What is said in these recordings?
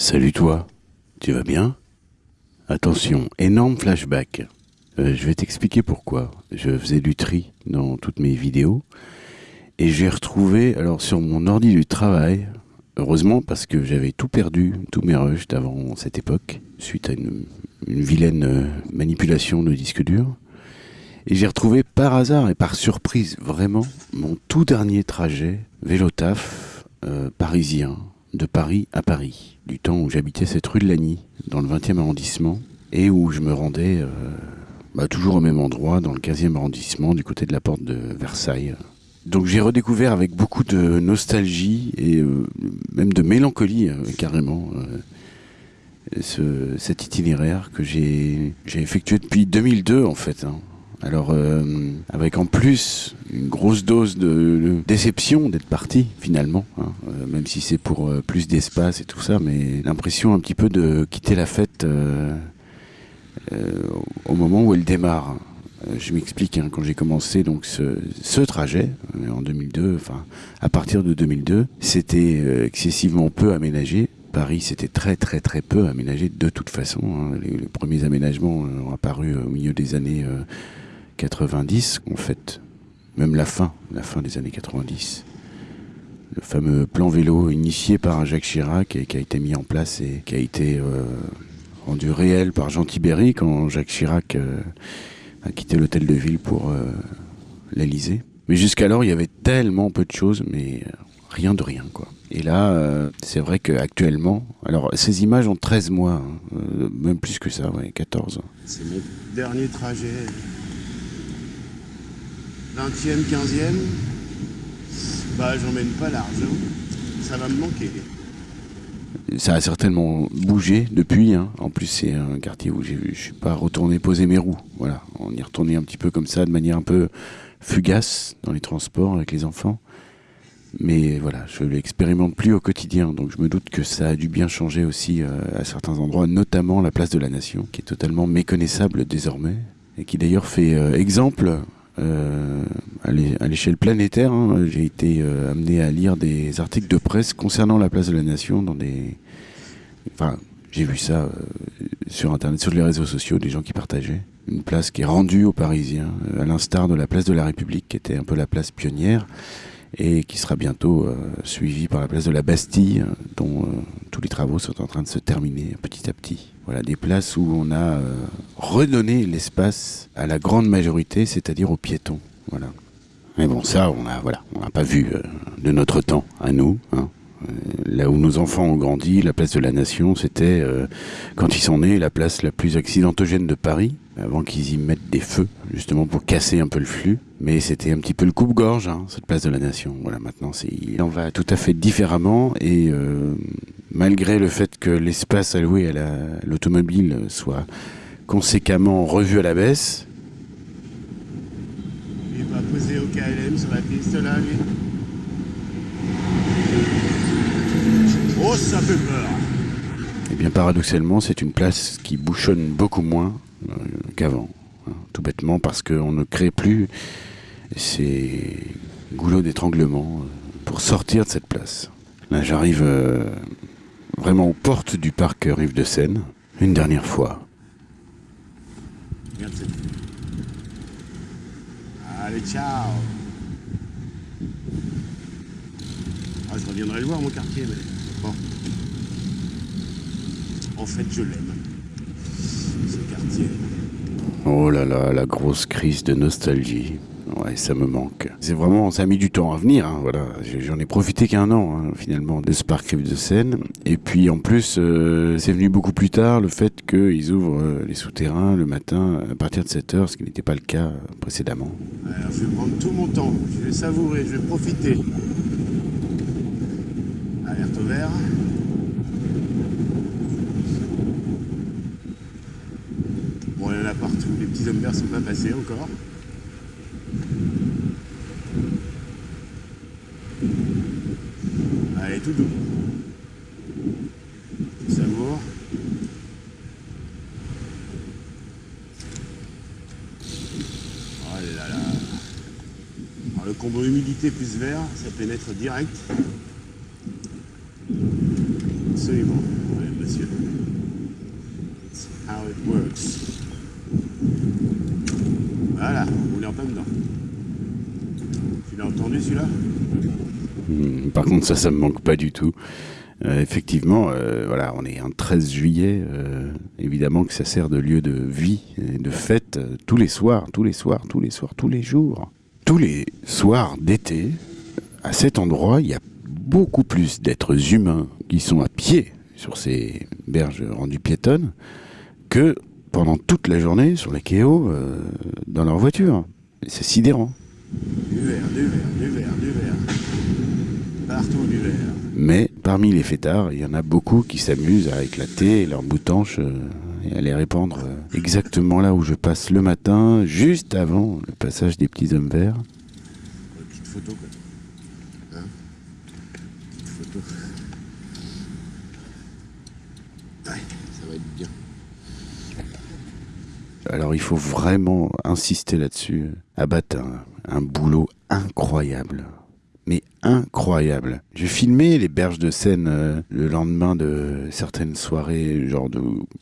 Salut toi, tu vas bien? Attention, énorme flashback. Euh, je vais t'expliquer pourquoi. Je faisais du tri dans toutes mes vidéos et j'ai retrouvé, alors sur mon ordi du travail, heureusement parce que j'avais tout perdu, tous mes rushs d'avant cette époque, suite à une, vilaine euh, manipulation de disque dur. Et j'ai retrouvé par hasard et par surprise vraiment mon tout dernier trajet vélo taf euh, parisien de Paris à Paris, du temps où j'habitais cette rue de Lagny, dans le 20e arrondissement, et où je me rendais euh, bah, toujours au même endroit, dans le 15e arrondissement, du côté de la porte de Versailles. Donc j'ai redécouvert avec beaucoup de nostalgie et euh, même de mélancolie euh, carrément ce, cet itinéraire que j'ai j'ai effectué depuis 2002 en fait. hein. Alors euh, avec en plus une grosse dose de, déception d'être parti finalement, hein, euh, même si c'est pour euh, plus d'espace et tout ça, mais l'impression un petit peu de quitter la fête au moment où elle démarre. Je m'explique, hein, quand j'ai commencé donc ce, trajet en 2002, enfin à partir de 2002, c'était excessivement peu aménagé. Paris, c'était très très très peu aménagé de toute façon. hein. Les, premiers aménagements ont apparu au milieu des années 90, en fait, même la fin, la fin des années 90. Le fameux plan vélo initié par Jacques Chirac et qui a été mis en place et qui a été euh, rendu réel par Jean Tibéry quand Jacques Chirac euh, a quitté l'hôtel de ville pour euh, l'Elysée. Mais jusqu'alors, il y avait tellement peu de choses, mais rien de rien, quoi. Et là, c'est vrai qu'actuellement, alors ces images ont 13 mois, hein, même plus que ça, ouais, 14. C'est mon dernier trajet. 20e, 15e. Bah, j'emmène pas l'argent. Ça va me manquer. Ça a certainement bougé depuis. hein. En plus, c'est un quartier où je suis pas retourné poser mes roues. Voilà, on y retournait un petit peu comme ça, de manière un peu fugace dans les transports avec les enfants. Mais voilà, je l'expérimente plus au quotidien, donc je me doute que ça a dû bien changer aussi euh, à certains endroits, notamment la place de la Nation, qui est totalement méconnaissable désormais, et qui d'ailleurs fait euh, exemple euh, à l'é- à l'échelle planétaire. hein. J'ai été euh, amené à lire des articles de presse concernant la place de la Nation dans des... Enfin, j'ai vu ça euh, sur Internet, sur les réseaux sociaux, des gens qui partageaient. Une place qui est rendue aux Parisiens, à l'instar de la place de la République, qui était un peu la place pionnière, et qui sera bientôt euh, suivie par la place de la Bastille, euh, dont euh, tous les travaux sont en train de se terminer petit à petit. Voilà, des places où on a redonné l'espace à la grande majorité, c'est-à-dire aux piétons. Voilà. Mais bon, ça, on a, voilà, on n'a pas vu de notre temps à nous. hein. Là où nos enfants ont grandi, la place de la Nation, c'était, euh, quand ils sont nés, la place la plus accidentogène de Paris, avant qu'ils y mettent des feux, justement pour casser un peu le flux. Mais c'était un petit peu le coupe-gorge, hein, cette place de la Nation. Voilà, maintenant, il en va tout à fait différemment. Et euh, malgré le fait que l'espace alloué à la- l'automobile soit conséquemment revu à la baisse. Oh, ça fait peur. Eh bien, paradoxalement, c'est une place qui bouchonne beaucoup moins euh, qu'avant. hein, tout bêtement parce qu'on ne crée plus ces goulots d'étranglement euh, pour sortir de cette place. Là, j'arrive euh, vraiment aux portes du parc Rive de Seine, une dernière fois. Regarde cette vue. Allez, ciao. Ah, je reviendrai le voir, mon quartier, mais bon. En fait, je l'aime. Ce quartier. Oh là là, la grosse crise de nostalgie. Ouais, ça me manque. C'est vraiment, ça a mis du temps à venir. hein, voilà, j'en ai profité qu'un an hein, finalement de ce parc de Seine. Et puis en plus, euh, c'est venu beaucoup plus tard le fait qu'ils ouvrent euh, les souterrains le matin à partir de 7 heures, ce qui n'était pas le cas précédemment. Alors, je vais prendre tout mon temps. Je vais savourer, je vais profiter. Alerte au vert. Bon, il y en a partout. Les petits hommes verts sont pas passés encore. Allez, tout doux. Oh là là. Alors, le combo humidité plus vert, ça pénètre direct. Absolument. Monsieur. That's how it. Voilà, on est en dedans. Tu l'as entendu celui-là? Hmm, Par contre, ça, ça me manque pas du tout. Euh, effectivement, euh, voilà, on est un 13 juillet. euh, évidemment que ça sert de lieu de vie de fête tous les soirs, tous les soirs, tous les soirs, tous les jours. Tous les soirs d'été, à cet endroit, il y a beaucoup plus d'êtres humains qui sont à pied sur ces berges rendues piétonnes que pendant toute la journée sur les quais euh, dans leur voiture. C'est sidérant. Du verre, du verre, du verre, du verre. Partout du verre. Mais parmi les fêtards, il y en a beaucoup qui s'amusent à éclater leurs boutanches euh, et à les répandre euh, exactement là où je passe le matin, juste avant le passage des petits hommes verts. Une petite photo, quoi. Hein Petite photo. Ouais, ça Alors il faut vraiment insister là-dessus. Abattre un, un boulot incroyable. Mais incroyable. J'ai filmé les berges de Seine euh, le lendemain de certaines soirées, genre de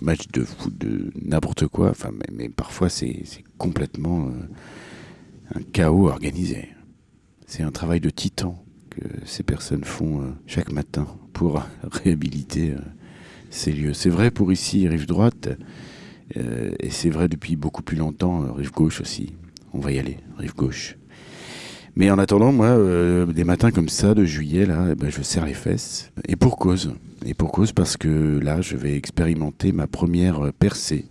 match de foot, de n'importe quoi. Enfin, mais, parfois c'est complètement euh, un chaos organisé. C'est un travail de titan que ces personnes font euh, chaque matin pour réhabiliter C'est vrai pour ici, rive droite, euh, et c'est vrai depuis beaucoup plus longtemps, euh, rive gauche aussi. On va y aller, rive gauche. Mais en attendant, moi, euh, des matins comme ça, de juillet, là, eh ben, je serre les fesses. Et pour cause. Et pour cause parce que là, je vais expérimenter ma première percée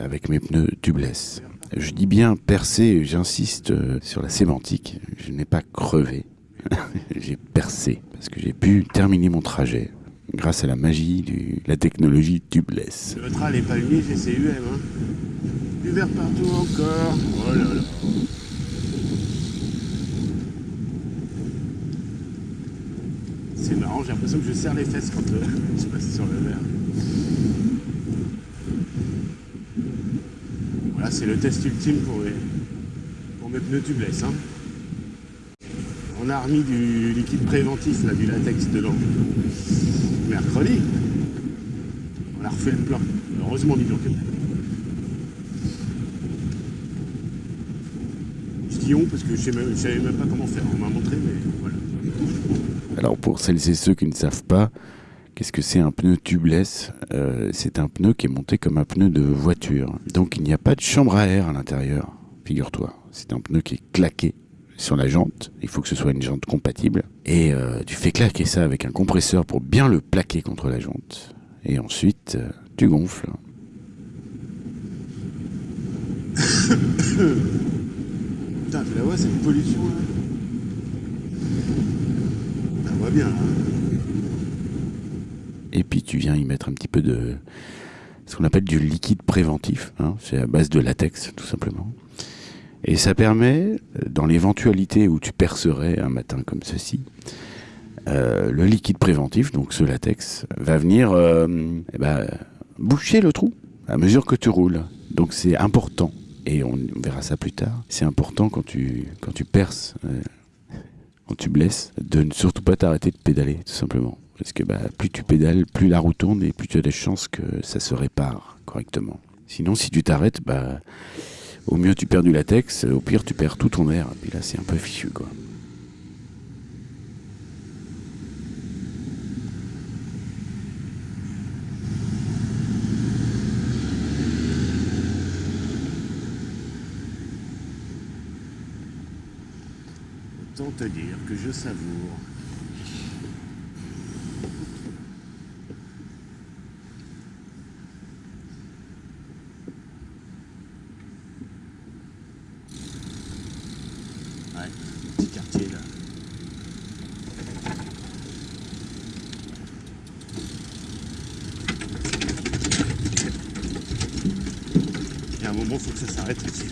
avec mes pneus tubeless. Je dis bien percée, j'insiste sur la sémantique. Je n'ai pas crevé. j'ai percé parce que j'ai pu terminer mon trajet grâce à la magie de la technologie tubeless. Le Neutral et palmier, GCUM, hein. Du verre partout encore. Oh là là. C'est marrant, j'ai l'impression que je serre les fesses quand euh, je passe sur le verre. Voilà, c'est le test ultime pour mes, pneus tubeless. On a remis du liquide préventif, là, du latex dedans. Mercredi. On a refait le plein. Heureusement. Je parce que je savais pas comment faire. On m'a montré, mais voilà. Alors pour celles et ceux qui ne savent pas, qu'est-ce que c'est un pneu tubeless? Euh, C'est un pneu qui est monté comme un pneu de voiture. Donc il n'y a pas de chambre à air à l'intérieur, figure-toi. C'est un pneu qui est claqué sur la jante. Il faut que ce soit une jante compatible. Et euh, tu fais claquer ça avec un compresseur pour bien le plaquer contre la jante. Et ensuite, euh, tu gonfles. Putain, tu la vois, cette pollution là On voit bien là. Et puis tu viens y mettre un petit peu de ce qu'on appelle du liquide préventif. hein. C'est à base de latex, tout simplement. Et ça permet, dans l'éventualité où tu percerais un matin comme ceci, euh, le liquide préventif, donc ce latex, va venir euh, eh ben, boucher le trou à mesure que tu roules. Donc c'est important, et on, verra ça plus tard, c'est important quand tu, quand tu perces, euh, quand tu blesses, de ne surtout pas t'arrêter de pédaler, tout simplement. Parce que bah, plus tu pédales, plus la roue tourne et plus tu as des chances que ça se répare correctement. Sinon, si tu t'arrêtes, bah, au mieux tu perds du latex, au pire tu perds tout ton air. Et puis là, c'est un peu fichu, quoi. Autant te dire que je savoure. Ouais, petit quartier là. Il y a un moment, faut que ça s'arrête aussi.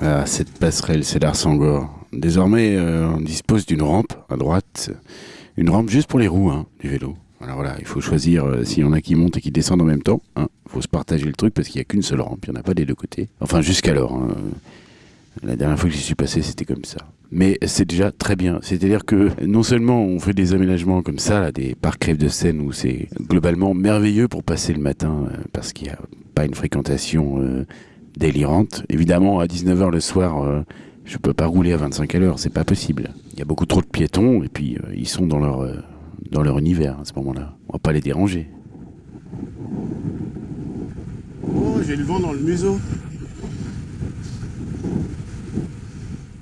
Ah, cette passerelle, c'est d'Arsangor. Désormais, euh, on dispose d'une rampe à droite. Une rampe juste pour les roues hein, du vélo. Alors voilà, il faut choisir euh, s'il y en a qui montent et qui descendent en même temps. Il faut se partager le truc parce qu'il n'y a qu'une seule rampe, il n'y en a pas des deux côtés. Enfin, jusqu'alors. hein. La dernière fois que j'y suis passé, c'était comme ça. Mais c'est déjà très bien. C'est-à-dire que non seulement on fait des aménagements comme ça, des parcs crèves de Seine où c'est globalement merveilleux pour passer le matin euh, parce qu'il n'y a pas une fréquentation délirante. Évidemment, à 19h le soir, euh, je peux pas rouler à 25 à l'heure, c'est pas possible. Il y a beaucoup trop de piétons et puis euh, ils sont dans leur, euh, dans leur univers à ce moment-là. On va pas les déranger. Oh, j'ai le vent dans le museau.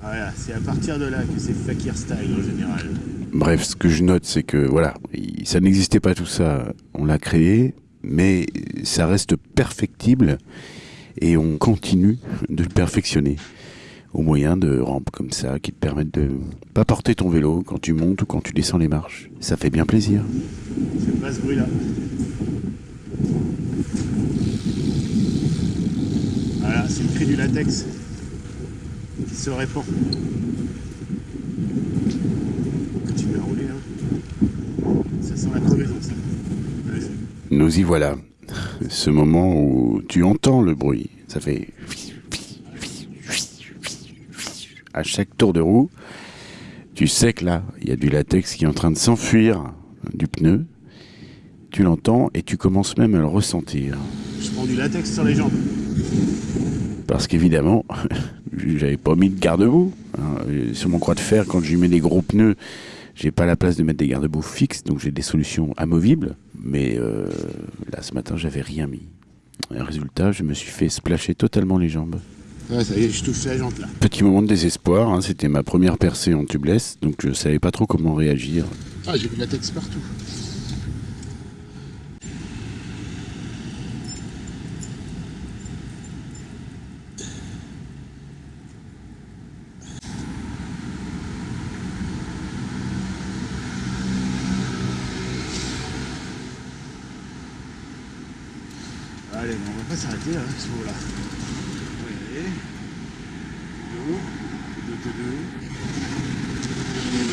Voilà, c'est à partir de là que c'est fakir style en général. Bref, ce que je note, c'est que voilà, il- ça n'existait pas tout ça, on l'a créé, mais ça reste perfectible et on continue de le perfectionner au moyen de rampes comme ça qui te permettent de pas porter ton vélo quand tu montes ou quand tu descends les marches. Ça fait bien plaisir. J'aime pas ce bruit-là. Voilà, c'est le cri du latex qui se répand. Continue à rouler, hein. Ça sent la crevaison, ça. Nous y voilà. Ce moment où tu entends le bruit, ça fait à chaque tour de roue, tu sais que là, il y a du latex qui est en train de s'enfuir du pneu. Tu l'entends et tu commences même à le ressentir. Je prends du latex sur les jambes. Parce qu'évidemment, j'avais pas mis de garde-boue. hein. Sur mon croix de fer, quand je mets des gros pneus, j'ai pas la place de mettre des garde-boue fixes, donc j'ai des solutions amovibles. Mais euh, là, ce matin, j'avais rien mis. Et résultat, je me suis fait splasher totalement les jambes. Ouais, ça y est, je touche la jante là. Petit moment de désespoir, hein, c'était ma première percée en tubeless, donc je savais pas trop comment réagir. Ah, j'ai du latex partout. Allez, bon, on va pas s'arrêter là, à ce deux, deux,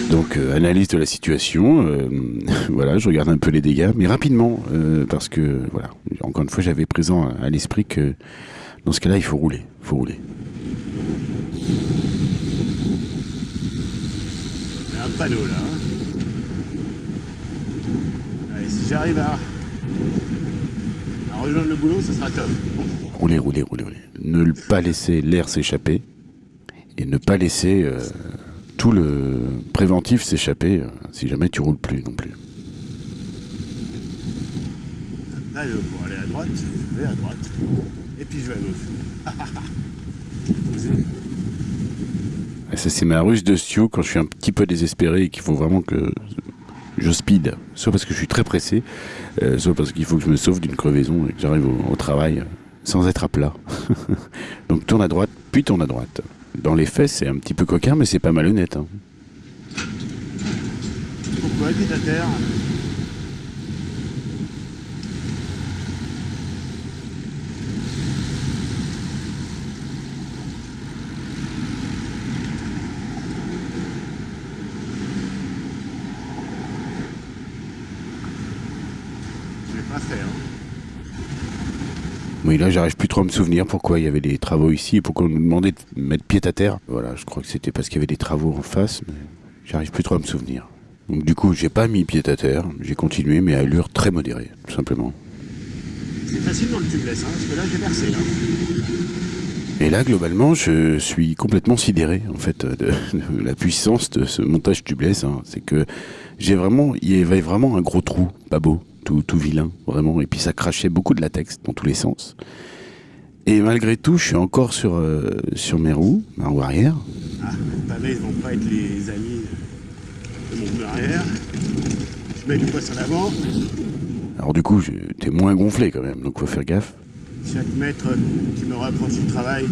deux. Donc euh, analyse de la situation, euh, voilà, je regarde un peu les dégâts, mais rapidement, euh, parce que voilà, encore une fois, j'avais présent à, à l'esprit que dans ce cas-là, il faut rouler, il faut rouler. Il y a un panneau là. hein. Allez, si j'arrive à rejoindre le boulot, ça sera top. Rouler, rouler, rouler, rouler. Ne pas laisser l'air s'échapper et ne pas laisser euh, tout le préventif s'échapper euh, si jamais tu roules plus non plus. Là, pour aller à droite, je vais à droite. Et puis je vais à gauche. Ça, c'est ma ruse de Stu quand je suis un petit peu désespéré et qu'il faut vraiment que je speed. Soit parce que je suis très pressé, euh, soit parce qu'il faut que je me sauve d'une crevaison et que j'arrive au, travail sans être à plat. Donc tourne à droite, puis tourne à droite. Dans les faits, c'est un petit peu coquin, mais c'est pas malhonnête. hein. Pourquoi Je l'ai pas fait, hein. Oui, là, j'arrive plus trop à me souvenir pourquoi il y avait des travaux ici et pourquoi on nous demandait de mettre pied à terre. Voilà, je crois que c'était parce qu'il y avait des travaux en face, mais j'arrive plus trop à me souvenir. Donc du coup, j'ai pas mis pied à terre, j'ai continué, mais à allure très modérée, tout simplement. C'est facile dans le tubeless, hein, parce que là j'ai versé. Là. Et là, globalement, je suis complètement sidéré, en fait, de, de la puissance de ce montage tubeless. hein. C'est que j'ai vraiment, il y avait vraiment un gros trou, pas beau, tout, tout vilain, vraiment. Et puis ça crachait beaucoup de latex dans tous les sens. Et malgré tout, je suis encore sur, euh, sur mes roues, ma roue arrière. Ah, pavés vont pas être les amis de mon arrière. Je mets du poids sur l'avant. Alors du coup, t'es moins gonflé quand même, donc faut faire gaffe. Chaque mètre qui me rapproche du travail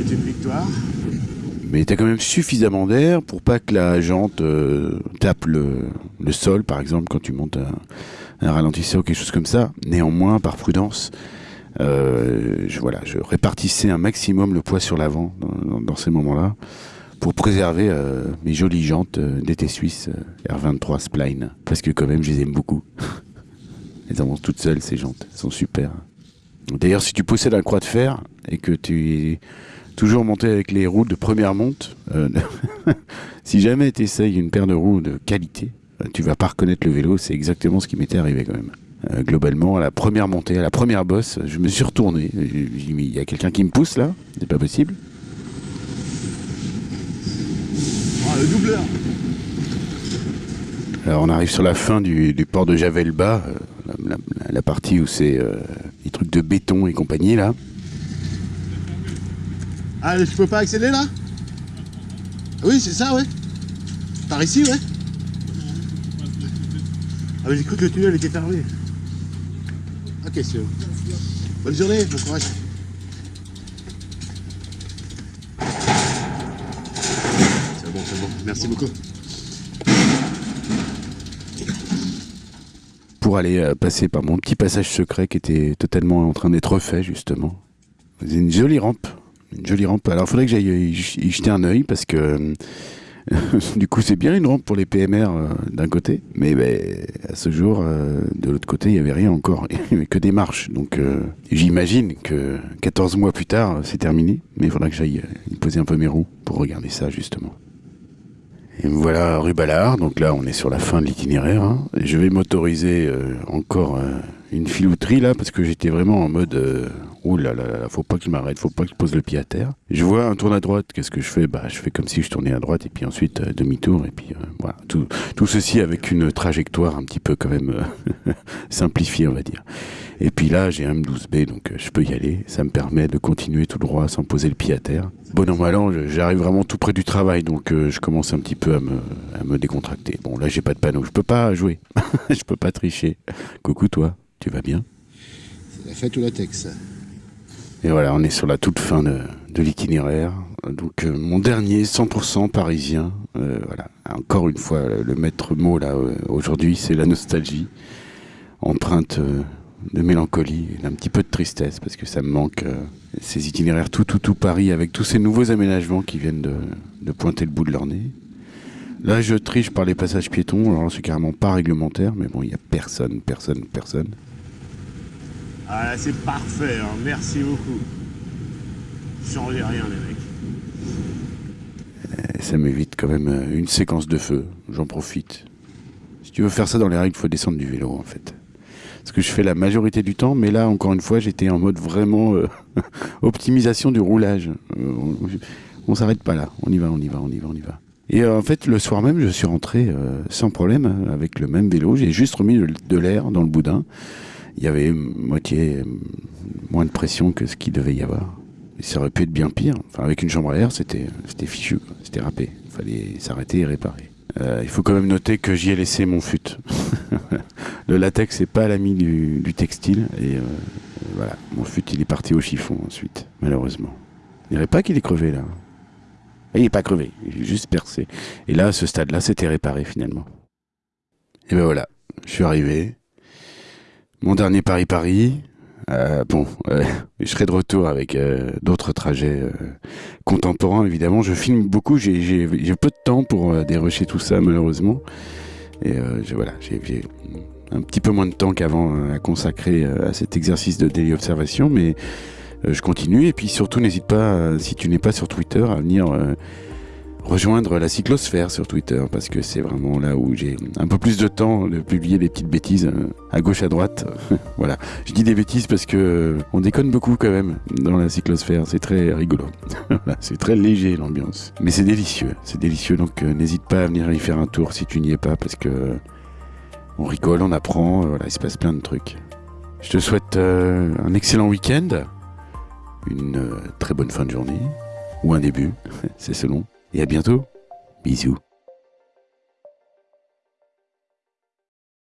est une victoire. Mais t'as quand même suffisamment d'air pour pas que la jante euh, tape le, le sol, par exemple, quand tu montes un, un ralentisseur ou quelque chose comme ça. Néanmoins, par prudence, euh, je, voilà, je répartissais un maximum le poids sur l'avant dans, ces moments-là pour préserver euh, mes jolies jantes euh, d'été suisse euh, R23 Spline. Parce que quand même, je les aime beaucoup. Elles avancent toutes seules, ces jantes. Elles sont super. D'ailleurs, si tu possèdes un croix de fer et que tu Toujours monter avec les roues de première monte. Si jamais tu essayes une paire de roues de qualité, tu vas pas reconnaître le vélo. C'est exactement ce qui m'était arrivé quand même. Euh, globalement, à la première montée, à la première bosse, je me suis retourné. J'ai dit, mais il y a quelqu'un qui me pousse là C'est pas possible. Ah, le doubleur Alors on arrive sur la fin du, du port de Javel-Bas, euh, la, la- la partie où c'est euh, les trucs de béton et compagnie là. Ah, je peux pas accéder là? Oui, c'est ça, ouais. Par ici, ouais. Ah, mais j'ai cru que le tunnel était fermé. Ok, c'est bon. Bonne journée, bon courage. C'est bon, c'est bon. Merci beaucoup. pour aller euh, passer par mon petit passage secret qui était totalement en train d'être refait justement. C'est une jolie rampe, une jolie rampe. Alors il faudrait que j'aille y y jeter un œil parce que euh, du coup c'est bien une rampe pour les PMR euh, d'un côté, mais ben, à ce jour euh, de l'autre côté il y avait rien encore, il y avait que des marches. Donc euh, j'imagine que 14 mois plus tard c'est terminé, mais il faudra que j'aille poser un peu mes roues pour regarder ça justement. Et me voilà rue Ballard, donc là on est sur la fin de l'itinéraire. hein. Je vais m'autoriser encore une filouterie là parce que j'étais vraiment en mode oh là faut pas que je m'arrête, faut pas que je pose le pied à terre. Je vois un tourne à droite, qu'est-ce que je fais? Bah je fais comme si je tournais à droite et puis ensuite euh, demi-tour et puis euh, voilà tout, ceci avec une trajectoire un petit peu quand même euh, simplifiée on va dire. Et puis là j'ai un M12B donc euh, je peux y aller, ça me permet de continuer tout droit sans poser le pied à terre. Bon an mal an, j'arrive vraiment tout près du travail donc je commence un petit peu à me, à me décontracter. Bon là j'ai pas de panneau, je peux pas jouer, je peux pas tricher. Coucou toi, tu vas bien? C'est la fête ou la Tex? Et voilà, on est sur la toute fin de, l'itinéraire. Donc euh, mon dernier 100% parisien. Euh, voilà, encore une fois, le maître mot là euh, aujourd'hui, c'est la nostalgie, empreinte de mélancolie d'un petit peu de tristesse parce que ça me manque ces itinéraires tout tout tout Paris avec tous ces nouveaux aménagements qui viennent de, pointer le bout de leur nez. Là, je triche par les passages piétons. Alors c'est carrément pas réglementaire, mais bon, il y a personne, personne, personne. Ah c'est parfait, hein. merci beaucoup. Changez rien, les mecs. Et ça m'évite quand même euh, une séquence de feu. J'en profite. Si tu veux faire ça dans les règles, il faut descendre du vélo en fait. Ce que je fais la majorité du temps, mais là encore une fois, j'étais en mode vraiment euh, optimisation du roulage. Euh, on s'arrête pas là. On y va, on y va, on y va, on y va. Et en fait, le soir même, je suis rentré sans problème avec le même vélo. J'ai juste remis de l'air dans le boudin. Il y avait moitié moins de pression que ce qu'il devait y avoir. Et ça aurait pu être bien pire. Enfin, avec une chambre à air, c'était fichu, c'était râpé. Il fallait s'arrêter et réparer. Euh, il faut quand même noter que j'y ai laissé mon fut. le latex, c'est pas l'ami du, textile. Et euh, voilà, mon fut, il est parti au chiffon ensuite, malheureusement. Il dirait pas qu'il est crevé là. Il est pas crevé, il est juste percé. Et là, à ce stade-là, c'était réparé finalement. Et ben voilà, je suis arrivé. Mon dernier Paris-Paris. Euh, bon, euh, je serai de retour avec euh, d'autres trajets contemporains, évidemment. Je filme beaucoup, j'ai peu de temps pour dérocher tout ça, malheureusement. Et je- voilà, j'ai un petit peu moins de temps qu'avant à consacrer à cet exercice de daily observation, mais je continue. Et puis surtout, n'hésite pas, si tu n'es pas sur Twitter, à venir rejoindre la cyclosphère sur Twitter, parce que c'est vraiment là où j'ai un peu plus de temps de publier des petites bêtises euh, à gauche, à droite. voilà. Je dis des bêtises parce que euh, on déconne beaucoup quand même dans la cyclosphère. C'est très rigolo. C'est très léger l'ambiance. Mais c'est délicieux. C'est délicieux. Donc euh, n'hésite pas à venir y faire un tour si tu n'y es pas parce que on rigole, on apprend. voilà, il se passe plein de trucs. Je te souhaite un excellent week-end, une très bonne fin de journée ou un début, c'est selon. Et à bientôt. Bisous.